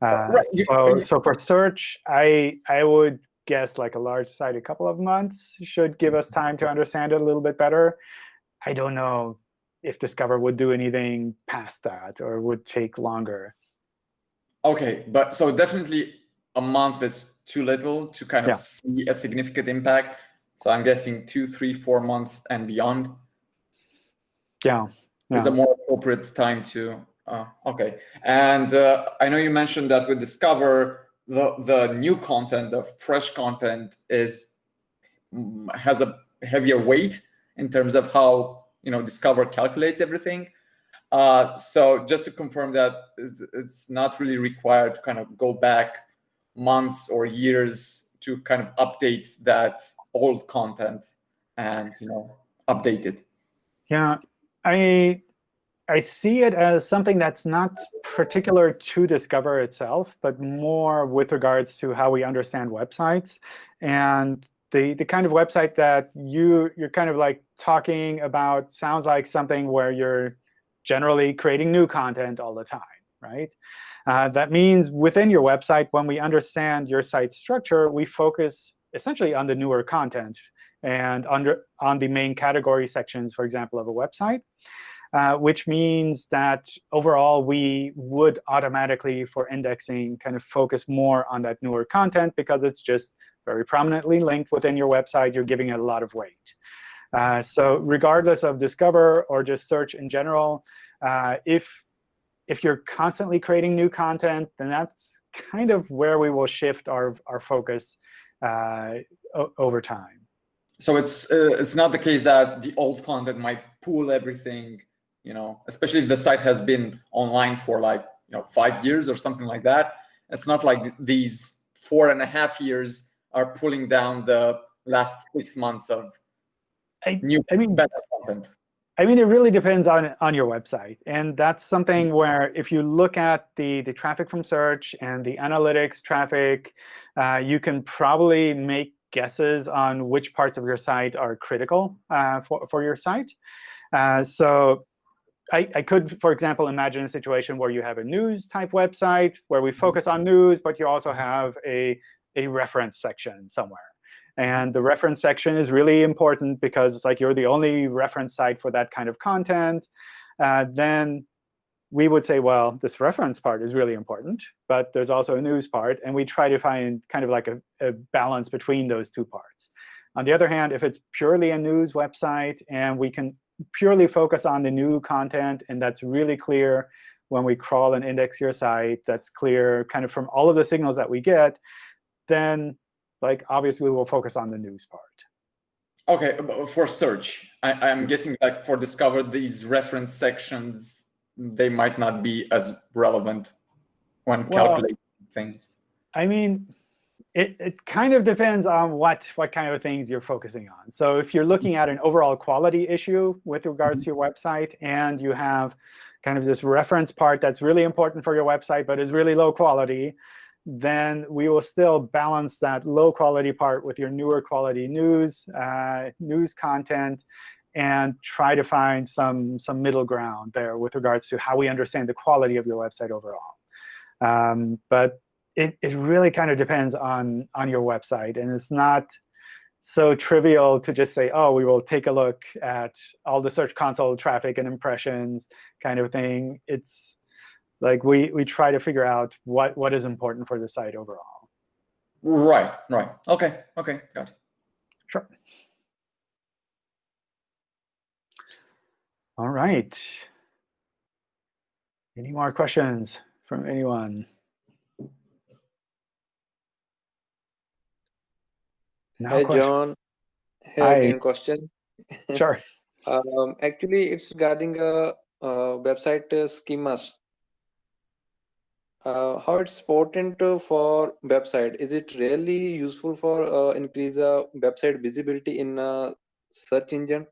Uh, right. So so for search, I I would guess like a large site a couple of months should give us time to understand it a little bit better. I don't know if Discover would do anything past that or would take longer. OK, but so definitely a month is too little to kind of yeah. see a significant impact. So I'm guessing two, three, four months and beyond. Yeah. yeah. Is a more appropriate time to. Uh, OK. And uh, I know you mentioned that with Discover, the the new content, the fresh content, is mm, has a heavier weight in terms of how you know Discover calculates everything. Uh, so just to confirm that it's not really required to kind of go back months or years to kind of update that old content and you know update it. Yeah, I I see it as something that's not particular to Discover itself, but more with regards to how we understand websites and the, the kind of website that you, you're kind of like talking about sounds like something where you're generally creating new content all the time, right? Uh, that means within your website, when we understand your site structure, we focus essentially on the newer content and under on the main category sections, for example, of a website. Uh, which means that overall we would automatically, for indexing, kind of focus more on that newer content because it's just very prominently linked within your website. You're giving it a lot of weight. Uh, so regardless of Discover or just search in general, uh, if if you're constantly creating new content, then that's kind of where we will shift our, our focus uh, over time. So it's uh, it's not the case that the old content might pull everything you know, especially if the site has been online for like, you know, five years or something like that. It's not like these four and a half years are pulling down the last six months of I, new I mean, better content. I mean, it really depends on on your website, and that's something mm-hmm. where if you look at the the traffic from search and the analytics traffic, uh, you can probably make guesses on which parts of your site are critical uh, for for your site. Uh, so I, I could, for example, imagine a situation where you have a news type website where we focus on news, but you also have a, a reference section somewhere. And the reference section is really important because it's like you're the only reference site for that kind of content. Uh, then we would say, well, this reference part is really important, but there's also a news part. And we try to find kind of like a, a balance between those two parts. On the other hand, if it's purely a news website and we can purely focus on the new content, and that's really clear when we crawl and index your site, that's clear kind of from all of the signals that we get, then like obviously we'll focus on the news part. OK, uh, for search, I, am guessing like for discover these reference sections, they might not be as relevant when well, calculating things. I mean, it, it kind of depends on what, what kind of things you're focusing on. So if you're looking at an overall quality issue with regards mm-hmm. to your website, and you have kind of this reference part that's really important for your website but is really low quality, then we will still balance that low quality part with your newer quality news, uh, news content, and try to find some, some middle ground there with regards to how we understand the quality of your website overall. Um, but it, it really kind of depends on, on your website. And it's not so trivial to just say, oh, we will take a look at all the Search Console traffic and impressions kind of thing. It's like we, we try to figure out what, what is important for the site overall. Right, right. OK, OK, got it. Sure. All right. Any more questions from anyone? No Hi, question. John. Here Hi. again, question. Sure. um, actually, it's regarding a, a website uh, schemas. Uh, how it's important for website? Is it really useful for uh, increase uh, website visibility in a search engine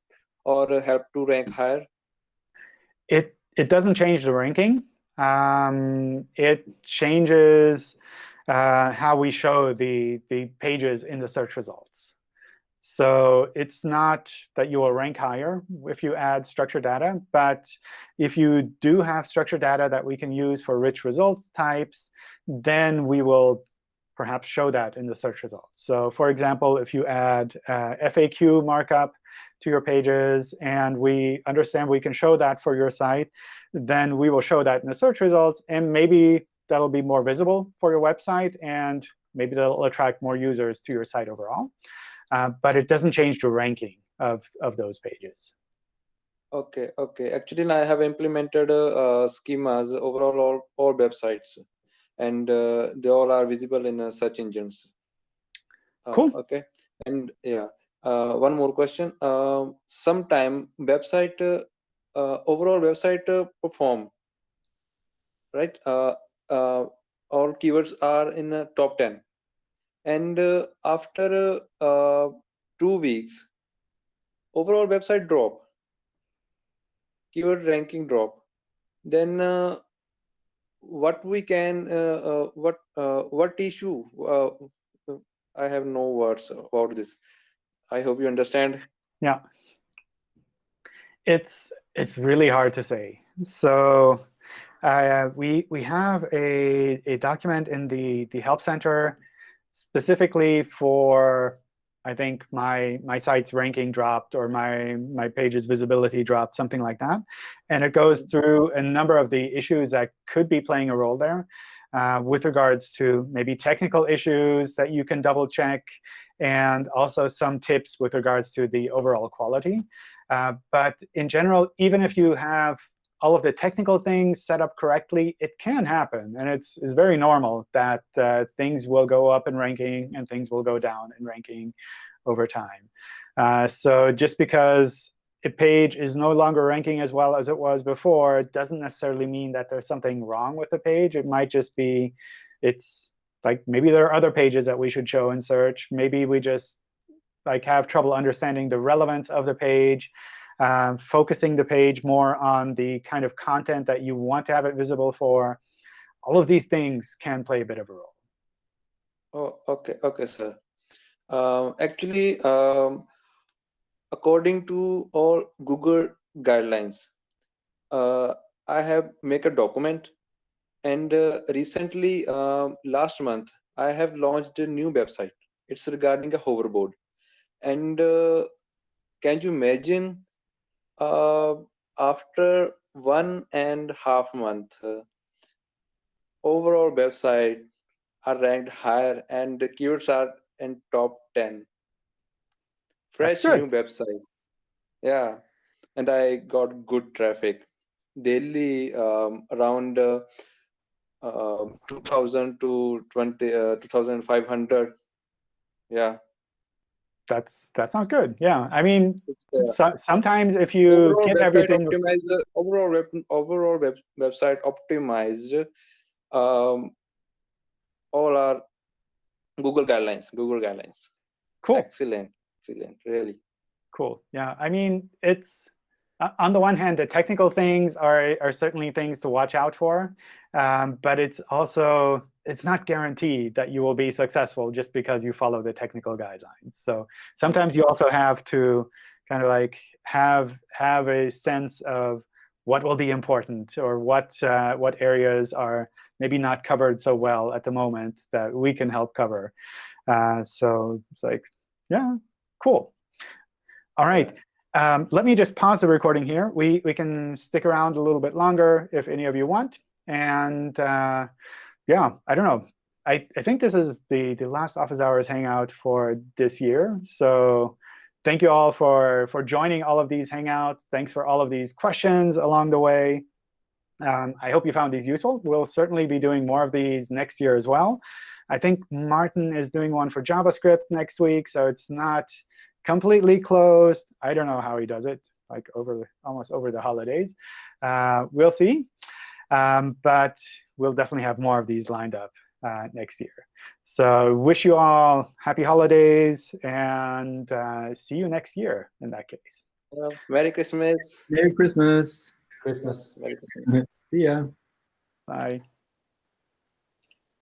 or help to rank higher? it it doesn't change the ranking. Um, it changes uh, how we show the, the pages in the search results. So it's not that you will rank higher if you add structured data. But if you do have structured data that we can use for rich results types, then we will perhaps show that in the search results. So for example, if you add uh, FAQ markup to your pages, and we understand we can show that for your site, then we will show that in the search results. And maybe that'll be more visible for your website, and maybe that'll attract more users to your site overall. Uh, but it doesn't change the ranking of, of those pages. OK, OK. Actually, I have implemented uh, schemas overall all, all websites, and uh, they all are visible in uh, search engines. Cool. OK. And yeah, uh, one more question uh, sometime website uh, uh overall website uh, perform right uh, all keywords are in the top 10 and uh, after uh, uh, two weeks overall website drop keyword ranking drop then what we can what what issue i have no words about this I hope you understand. Yeah. It's it's really hard to say. So uh, we we have a, a document in the, the Help Center specifically for, I think, my, my site's ranking dropped or my, my page's visibility dropped, something like that. And it goes through a number of the issues that could be playing a role there uh, with regards to maybe technical issues that you can double check and also some tips with regards to the overall quality. Uh, but in general, even if you have all of the technical things set up correctly, it can happen. And it's, it's very normal that uh, things will go up in ranking and things will go down in ranking over time. Uh, so just because a page is no longer ranking as well as it was before, it doesn't necessarily mean that there's something wrong with the page. It might just be it's like maybe there are other pages that we should show in search. Maybe we just like have trouble understanding the relevance of the page, um, focusing the page more on the kind of content that you want to have it visible for. All of these things can play a bit of a role. Oh, OK, OK, sir. Um, actually, um, according to all Google guidelines, uh, I have make a document and uh, recently uh, last month I have launched a new website. It's regarding a hoverboard. And uh, can you imagine uh, after one and half month, uh, overall website are ranked higher and the keywords are in top 10. Fresh new website. Yeah. And I got good traffic daily um, around uh, uh, 2000 to 20 uh, 2500 yeah That's that sounds good. Yeah, I mean, uh, so, sometimes if you overall get everything, optimized overall web, overall web, website optimized um all are google guidelines google guidelines cool. excellent excellent really Cool. Yeah. I mean, it's uh, on the one hand, the technical things are are certainly things to watch out for, um, but it's also it's not guaranteed that you will be successful just because you follow the technical guidelines. So sometimes you also have to kind of like have have a sense of what will be important or what uh, what areas are maybe not covered so well at the moment that we can help cover. Uh, so it's like, yeah, cool. All right. Um, let me just pause the recording here. We, we can stick around a little bit longer if any of you want. And uh, yeah, I don't know. I, I think this is the, the last Office Hours Hangout for this year. So thank you all for, for joining all of these Hangouts. Thanks for all of these questions along the way. Um, I hope you found these useful. We'll certainly be doing more of these next year as well. I think Martin is doing one for JavaScript next week, so it's not completely closed. I don't know how he does it, like over almost over the holidays. Uh, we'll see. Um, but we'll definitely have more of these lined up uh, next year. So wish you all happy holidays, and uh, see you next year in that case. Uh, merry christmas Merry Christmas. Christmas. merry christmas See ya. Bye.